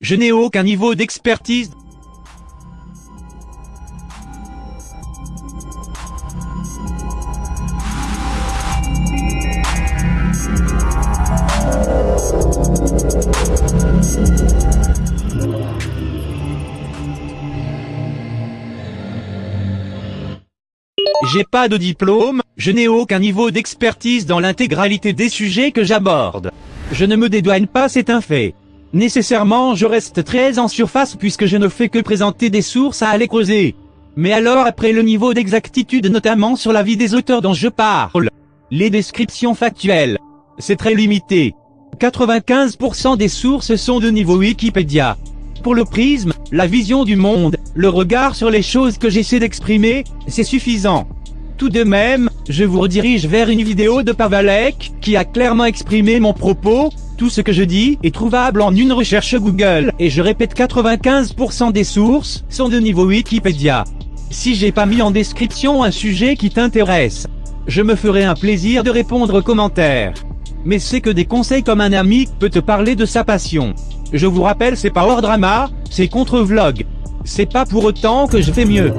Je n'ai aucun niveau d'expertise. J'ai pas de diplôme, je n'ai aucun niveau d'expertise dans l'intégralité des sujets que j'aborde. Je ne me dédouane pas, c'est un fait. Nécessairement je reste très en surface puisque je ne fais que présenter des sources à aller creuser. Mais alors après le niveau d'exactitude notamment sur la vie des auteurs dont je parle, les descriptions factuelles, c'est très limité. 95% des sources sont de niveau Wikipédia. Pour le prisme, la vision du monde, le regard sur les choses que j'essaie d'exprimer, c'est suffisant. Tout de même, je vous redirige vers une vidéo de Pavalek, qui a clairement exprimé mon propos, tout ce que je dis est trouvable en une recherche Google, et je répète 95% des sources sont de niveau Wikipédia. Si j'ai pas mis en description un sujet qui t'intéresse, je me ferai un plaisir de répondre aux commentaires. Mais c'est que des conseils comme un ami peut te parler de sa passion. Je vous rappelle c'est pas hors drama, c'est contre vlog. C'est pas pour autant que je fais mieux.